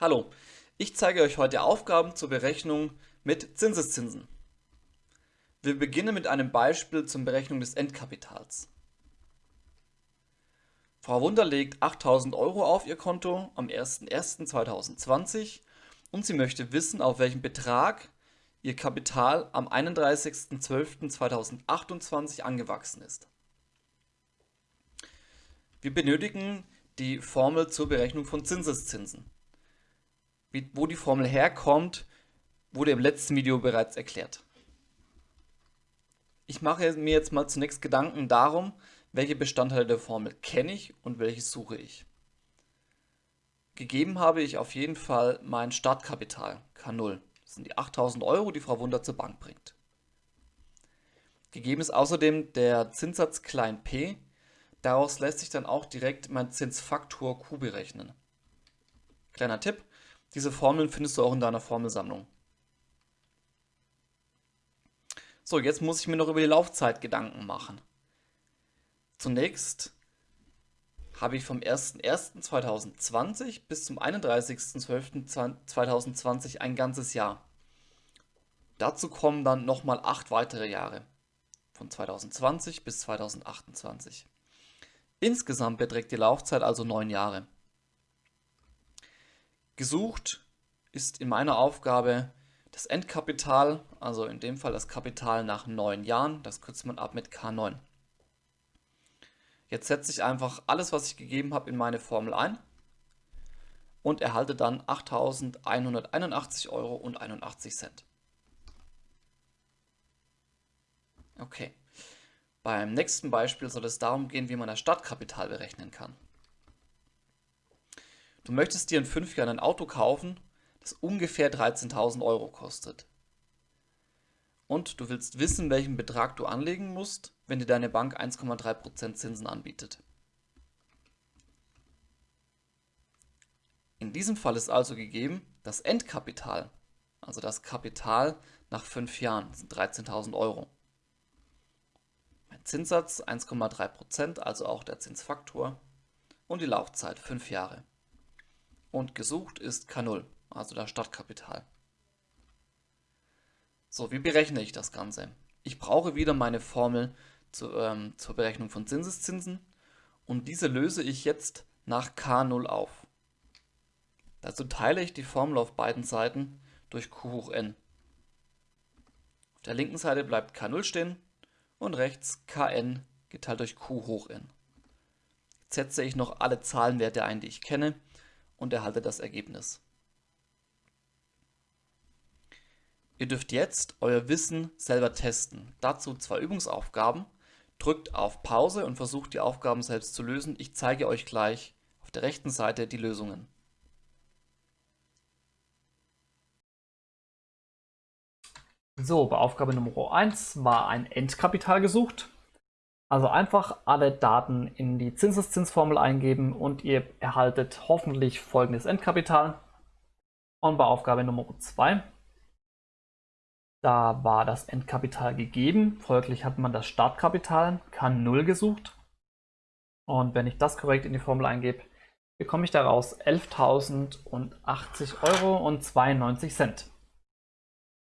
Hallo, ich zeige euch heute Aufgaben zur Berechnung mit Zinseszinsen. Wir beginnen mit einem Beispiel zur Berechnung des Endkapitals. Frau Wunder legt 8000 Euro auf ihr Konto am 01.01.2020 und sie möchte wissen, auf welchen Betrag ihr Kapital am 31.12.2028 angewachsen ist. Wir benötigen die Formel zur Berechnung von Zinseszinsen. Wie, wo die Formel herkommt, wurde im letzten Video bereits erklärt. Ich mache mir jetzt mal zunächst Gedanken darum, welche Bestandteile der Formel kenne ich und welche suche ich. Gegeben habe ich auf jeden Fall mein Startkapital, K0. Das sind die 8000 Euro, die Frau Wunder zur Bank bringt. Gegeben ist außerdem der Zinssatz klein p. Daraus lässt sich dann auch direkt mein Zinsfaktor Q berechnen. Kleiner Tipp, diese Formeln findest du auch in deiner Formelsammlung. So, jetzt muss ich mir noch über die Laufzeit Gedanken machen. Zunächst habe ich vom 01.01.2020 bis zum 31.12.2020 ein ganzes Jahr. Dazu kommen dann nochmal acht weitere Jahre, von 2020 bis 2028. Insgesamt beträgt die Laufzeit also neun Jahre. Gesucht ist in meiner Aufgabe das Endkapital, also in dem Fall das Kapital nach neun Jahren, das kürzt man ab mit K9. Jetzt setze ich einfach alles, was ich gegeben habe, in meine Formel ein und erhalte dann 8.181,81 Euro. Okay. Beim nächsten Beispiel soll es darum gehen, wie man das Startkapital berechnen kann. Du möchtest dir in fünf Jahren ein Auto kaufen, das ungefähr 13.000 Euro kostet. Und du willst wissen, welchen Betrag du anlegen musst, wenn dir deine Bank 1,3% Zinsen anbietet. In diesem Fall ist also gegeben, das Endkapital, also das Kapital nach fünf Jahren, sind 13.000 Euro. Mein Zinssatz 1,3%, also auch der Zinsfaktor und die Laufzeit 5 Jahre und gesucht ist K0, also das Startkapital. So, wie berechne ich das Ganze? Ich brauche wieder meine Formel zu, ähm, zur Berechnung von Zinseszinsen und diese löse ich jetzt nach K0 auf. Dazu teile ich die Formel auf beiden Seiten durch Q hoch n. Auf der linken Seite bleibt K0 stehen und rechts Kn geteilt durch Q hoch n. Jetzt setze ich noch alle Zahlenwerte ein, die ich kenne und erhalte das Ergebnis. Ihr dürft jetzt euer Wissen selber testen. Dazu zwei Übungsaufgaben. Drückt auf Pause und versucht die Aufgaben selbst zu lösen. Ich zeige euch gleich auf der rechten Seite die Lösungen. So, bei Aufgabe Nummer 1 war ein Endkapital gesucht. Also einfach alle Daten in die Zinseszinsformel eingeben und ihr erhaltet hoffentlich folgendes Endkapital. Und bei Aufgabe Nummer 2, da war das Endkapital gegeben, folglich hat man das Startkapital K0 gesucht. Und wenn ich das korrekt in die Formel eingebe, bekomme ich daraus 11.080 Euro und 92 Cent.